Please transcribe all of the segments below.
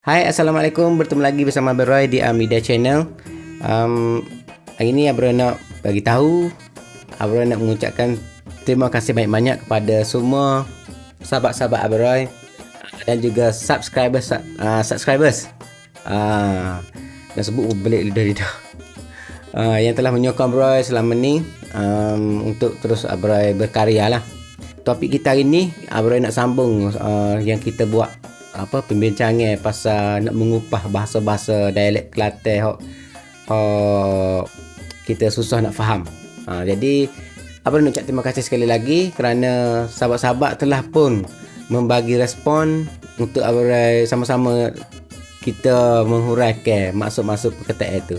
Hai Assalamualaikum. Bertemu lagi bersama Abang di Amida Channel. Um, Hari ini Abang nak bagi tahu Abang nak mengucapkan Terima kasih banyak-banyak kepada semua Sahabat-sahabat Abang Roy Dan juga subscribers uh, Subscribers. Uh, Dah sebut belik lidah-lidah uh, Yang telah menyokong Abang Roy selama ni um, Untuk terus Abang Roy berkarya lah. Topik kita hari ni Abang Roy nak sambung uh, Yang kita buat apa pembincangan pasal nak mengupah bahasa-bahasa dialek Kelantan hok hok kita susah nak faham. Ha, jadi apa nak ucap terima kasih sekali lagi kerana sahabat-sahabat telah pun membagi respon untuk abang sama-sama kita menghuraikan maksud-maksud perkataan itu.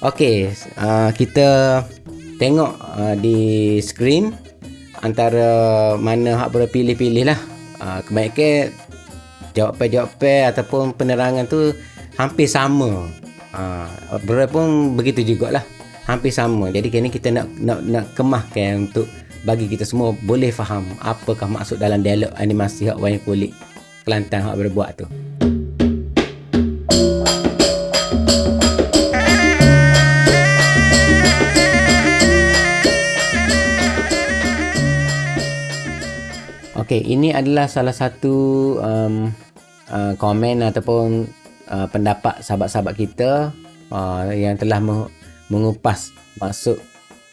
Okey, uh, kita tengok uh, di skrin antara mana hak pilih-pilih lah. Uh, kebanyakan jawapan-jawapan ataupun penerangan tu hampir sama. Ha, pun begitu jugalah. Hampir sama. Jadi kini kita nak nak nak kemahkan untuk bagi kita semua boleh faham apakah maksud dalam dialog animasi hak wayang kulit Kelantan hak berbuat tu. Okey, ini adalah salah satu um, uh, komen ataupun uh, pendapat sahabat-sahabat kita uh, yang telah mengupas maksud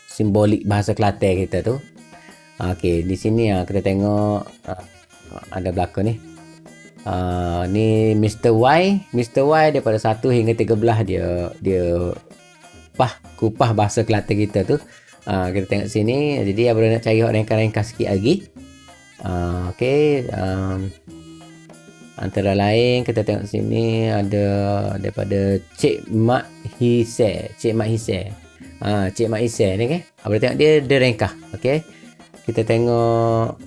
simbolik bahasa Kelantan kita tu. Okey, di sini uh, kita tengok uh, ada belakang ni. Uh, ni Mr. Y, Mr. Y daripada 1 hingga 13 dia dia pah kupah bahasa Kelantan kita tu. Uh, kita tengok sini. Jadi abang nak cari ringkas-ringkas sikit lagi. Uh, okay. Um, antara lain kita tengok sini ada daripada Cik Mak Hise. Cik Mak Hise. Ha, Cik Mak Hise ni. Okay? Boleh tengok dia dia rengkah. Okay. Kita tengok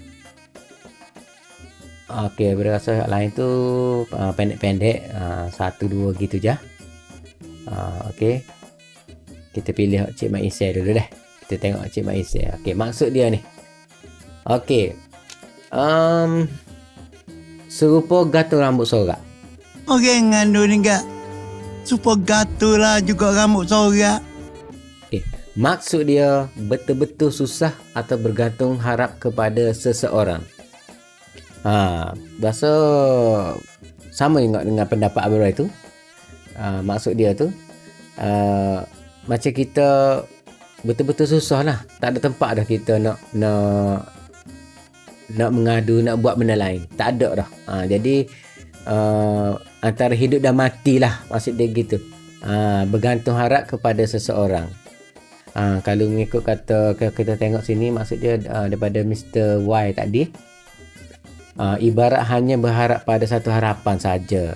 Okey, berasa yang lain tu uh, pendek-pendek, uh, satu dua gitu je. Uh, Okey. Kita pilih Cik Mak Isai dulu deh. Kita tengok Cik Mak Isai. Okey, maksud dia ni. Okey, um, serupa gatul rambut sorak. Orang ngandung ni gak serupa gatul lah juga rambut sorak. Okay. Maksud dia betul-betul susah atau bergantung harap kepada seseorang. Ha, bahasa sama juga dengan pendapat Abu Rai tu. Ha, maksud dia tu uh, macam kita betul-betul susah lah. Tak ada tempat dah kita nak nak nak mengadu nak buat benda lain. Tak ada dah. Ha, jadi uh, antara hidup dan mati lah maksud dia gitu. Ha, bergantung harap kepada seseorang. Ha, kalau mengikut kata kita tengok sini maksud dia uh, daripada Mr. Y tadi uh, ibarat hanya berharap pada satu harapan saja.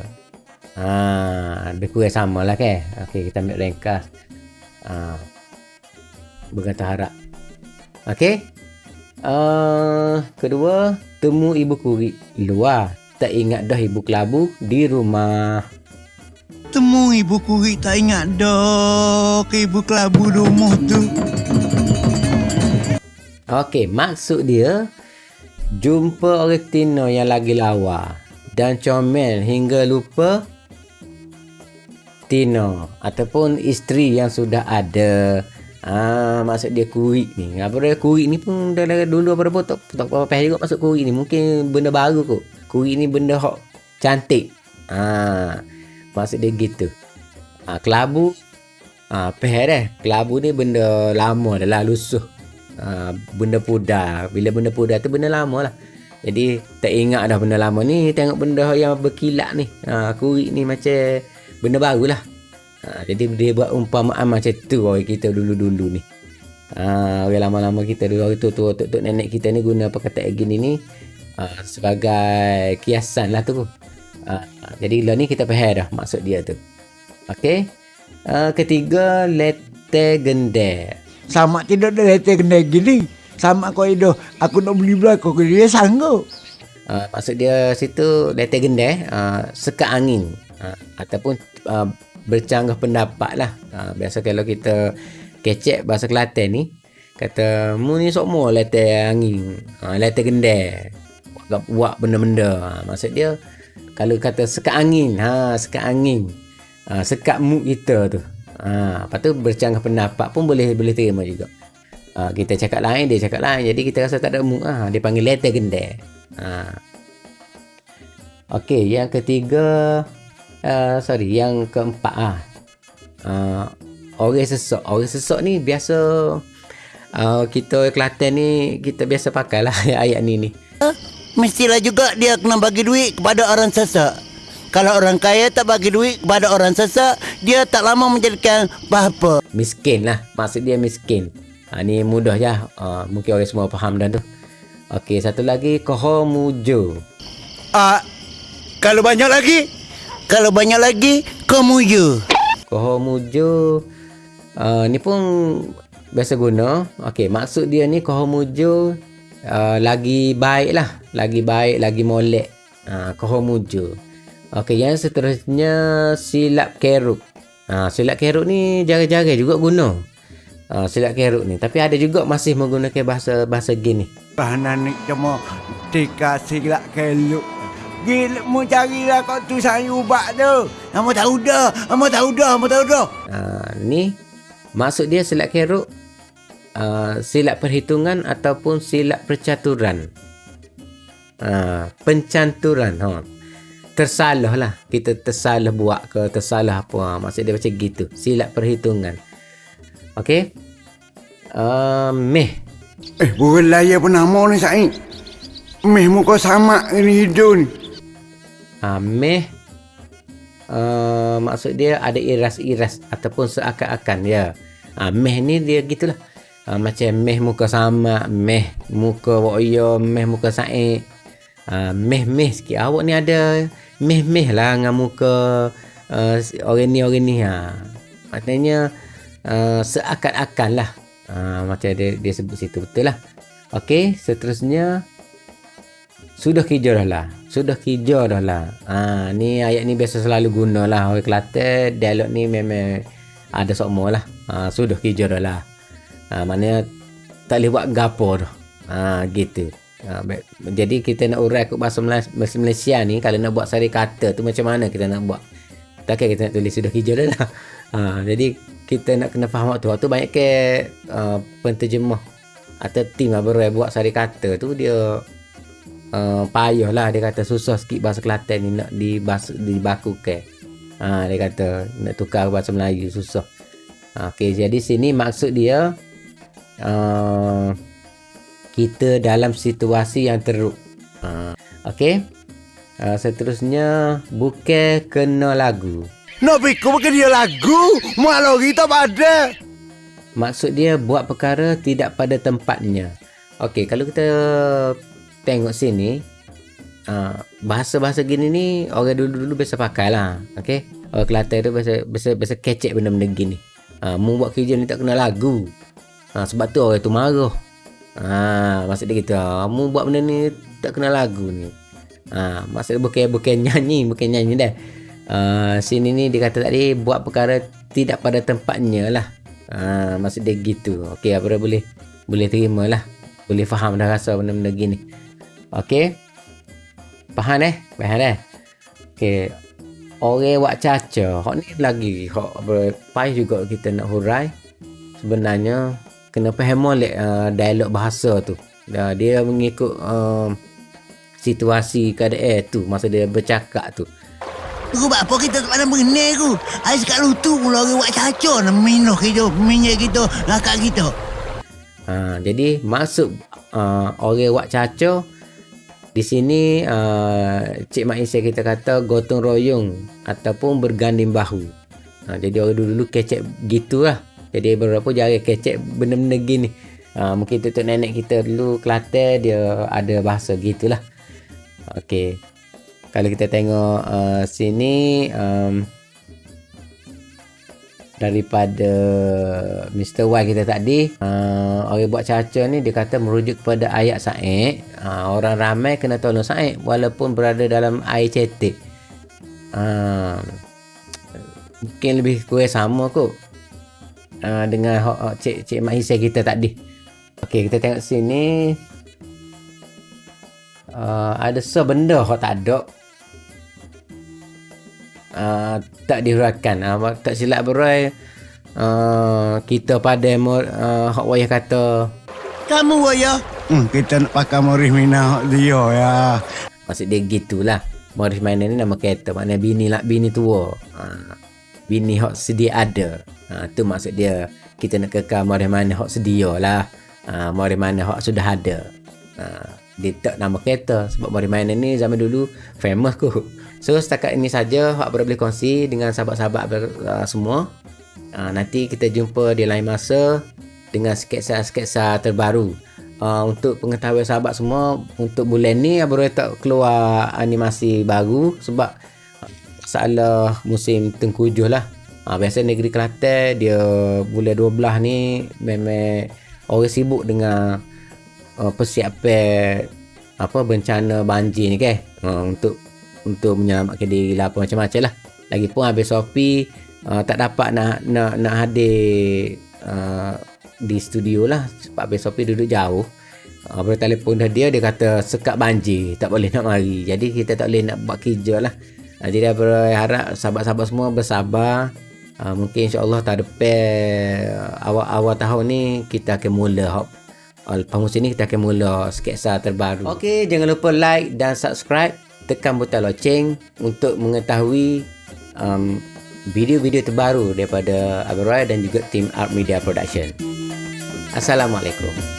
Ha, lebih kurang sama lah ke? Okay, kita ambil ringkas ha, bergantung harap. Okay, Uh, kedua, temu ibu kuri luar. Tak ingat dah ibu kelabu di rumah. Temu ibu kuri tak ingat dah ke ibu kelabu rumah tu. Okey, maksud dia jumpa orang Tino yang lagi lawa dan comel hingga lupa Tino ataupun isteri yang sudah ada. Ah, maksud dia kurik ni. Apa dia kurik ni pun dah, dah dulu apa apa tak tak apa apa juga masuk kurik ni. Mungkin benda baru kot. Kurik ni benda hok cantik. Ah, maksud dia gitu. Ah, kelabu ah peh dah. Kelabu ni benda lama dah lah lusuh. Ah, benda pudar. Bila benda pudar tu benda lama lah. Jadi tak ingat dah benda lama ni tengok benda yang berkilat ni. Ah, kurik ni macam benda baru lah. Ha, jadi dia buat umpamaan macam tu orang kita dulu-dulu ni. Ha, orang lama-lama kita dulu hari tu tu tok nenek kita ni guna perkataan gini ni ha, sebagai kiasan lah tu. Ha, jadi lah ni kita faham dah maksud dia tu. Okey. Ha, ketiga lete gende. Sama tidak ada lete gende gini. Sama kau itu aku nak beli belakang kau dia sanggup. Ha, maksud dia situ lete gende ha, sekat angin ha, ataupun uh, bercanggah pendapat lah. Ha, biasa kalau kita kecek bahasa Kelantan ni, kata, mu ni sok mu letak angin, ha, letak gendai, buat, buat benda-benda. Ha, maksud dia, kalau kata sekat angin ha sekat angin. Ha, sekat mood kita tu. Ha lepas tu bercanggah pendapat pun boleh boleh terima juga. Ha, kita cakap lain dia cakap lain. Jadi kita rasa tak ada mood ha, dia panggil letter gendai ha. Okey, yang ketiga uh, sorry, yang keempat ah. Uh, orang sesok. Orang sesok ni biasa uh, kita Kelantan ni kita biasa pakai lah ayat ni ni. Mestilah juga dia kena bagi duit kepada orang sesak. Kalau orang kaya tak bagi duit kepada orang sesak, dia tak lama menjadikan apa-apa. Miskin lah. Maksud dia miskin. Ha, ni mudah je. Uh, mungkin orang semua faham dah tu. Okey, satu lagi. Kohomujo. Ah, kalau banyak lagi, kalau banyak lagi, kamu je. Kohomujo. Uh, ni pun biasa guna. Okey, maksud dia ni Kohomujo uh, lagi baik lah. Lagi baik, lagi molek. Uh, Kohomujo. Okey, yang seterusnya silap keruk. Ha, silap keruk ni jarang-jarang juga guna. Ha, silap keruk ni. Tapi ada juga masih menggunakan bahasa bahasa gini. Bahanan ni cuma tika silap keluk. Gila mu carilah kau tu sayur ubat tu. Kamu tahu dah, kamu tahu dah, kamu tahu dah. Ha, ni maksud dia silap keruk uh, silap perhitungan ataupun silap percaturan. Ha, pencanturan. Ha. Tersalah lah. Kita tersalah buat ke tersalah apa. Ha, maksud dia macam gitu. Silap perhitungan. Okey. Uh, meh. Eh, bukan layar pun nama ni Said. Meh muka sama ni hidung ni. Ha, meh. Uh, maksud dia ada iras-iras ataupun seakan-akan ya. Ha, meh ni dia gitulah. Ha, macam meh muka sama, meh muka wak meh muka saik. Ha, meh-meh sikit. Awak ni ada meh-meh lah dengan muka uh, orang ni orang ni ha. Maknanya uh, seakan-akan lah. Ha, macam dia, dia sebut situ betul lah. Okey, seterusnya sudah dah lah. Sudah kerja dah lah. Ha, ni ayat ni biasa selalu guna lah. Orang Kelantan, dialog ni memang ada semua lah. Ha, sudah kerja dah lah. Ha, maknanya tak boleh buat gapo dah. Ha, gitu. Ha, jadi kita nak urai kot bahasa Malaysia, Malaysia ni kalau nak buat sari kata tu macam mana kita nak buat takkan kita nak tulis sudah hijau dah lah ha, jadi kita nak kena faham waktu waktu banyak ke uh, penterjemah atau tim berai buat sari kata tu dia uh, payah lah dia kata susah sikit bahasa Kelantan ni nak dibahas, dibaku ke ha, dia kata nak tukar bahasa Melayu susah ha, okay, jadi sini maksud dia uh, kita dalam situasi yang teruk. Ha, Okey. Uh, seterusnya bukan kena lagu. Nak fikir bukan dia lagu. Malah kita pada. Maksud dia buat perkara tidak pada tempatnya. Okey, kalau kita tengok sini uh, bahasa-bahasa gini ni orang dulu-dulu biasa pakai lah. Okey. Orang Kelantan tu biasa biasa biasa kecek benda-benda gini. Uh, mu buat kerja ni tak kena lagu. Uh, sebab tu orang tu marah. Ha, maksud dia gitu. Kamu buat benda ni tak kenal lagu ni. Ha, maksud dia bukan bukan nyanyi, bukan nyanyi dah. Uh, sini ni dia kata tadi buat perkara tidak pada tempatnya lah. Ha, maksud dia gitu. Okey, apa boleh boleh terima lah. Boleh faham dah rasa benda-benda gini. Okey. Faham eh? Faham eh? Okey. Orang buat caca. Hak ni lagi. Hak berpai juga kita nak hurai. Sebenarnya kena faham molek uh, dialog bahasa tu. Uh, dia mengikut uh, situasi keadaan tu masa dia bercakap tu. Aku buat apa kita tak pandang mengenai aku. Ais kat lutu pula orang buat caca nak minuh kita, minyak kita, lakak kita. Ha, jadi maksud uh, orang buat caca di sini uh, Cik Mak Isya kita kata gotong royong ataupun berganding bahu. Ha, jadi orang dulu-dulu kecek gitulah. Jadi beberapa jari kecek benda-benda gini. Ha, mungkin tutup nenek kita dulu Kelantan dia ada bahasa gitulah. Okey. Kalau kita tengok uh, sini um, daripada Mr. Y kita tadi uh, orang buat caca ni dia kata merujuk kepada ayat Said uh, orang ramai kena tolong Said walaupun berada dalam air cetek uh, mungkin lebih kurang sama kot uh, dengan uh, cik cik mak hisai kita tadi. Okey, kita tengok sini. Uh, ada sebenda hok tak ada. Uh, tak dihuraikan. Uh, tak silap berai uh, kita pada uh, hak wayah kata Kamu waya. Hmm, kita nak pakai Morris Mina hak dia ya. maksud dia gitulah. Morris Minor ni nama kereta maknanya bini lah bini tua. Uh, bini hak sedia ada. Uh, tu maksud dia kita nak kekal Morris Minor hak sedia lah. Uh, Morris Minor hak sudah ada. Uh, dia tak nama kereta sebab Morris Minor ni zaman dulu famous ku. So setakat ini saja hak boleh kongsi dengan sahabat-sahabat uh, semua. Uh, nanti kita jumpa di lain masa dengan sketsa-sketsa terbaru. Uh, untuk pengetahuan sahabat semua untuk bulan ni Abang tak keluar animasi baru sebab masalah musim tengkujuh lah. Uh, biasa negeri Kelantan dia bulan 12 ni memang orang sibuk dengan uh, persiapan apa bencana banjir ni ke uh, untuk untuk menyelamatkan diri lah apa macam-macam lah. Lagipun habis Sopi uh, tak dapat nak nak nak hadir uh, di studio lah. Sebab besok pergi duduk jauh. Uh, boleh telefon dah dia dia kata sekat banjir tak boleh nak mari. Jadi kita tak boleh nak buat kerja lah. Uh, jadi berharap sahabat-sahabat semua bersabar. Uh, mungkin insyaAllah tak depan awal-awal tahun ni kita akan mula hop. Uh, lepas musim ni kita akan mula sketsa terbaru. Ok jangan lupa like dan subscribe tekan butang loceng untuk mengetahui um, video-video terbaru daripada Abang Roy dan juga tim Art Media Production. Assalamualaikum.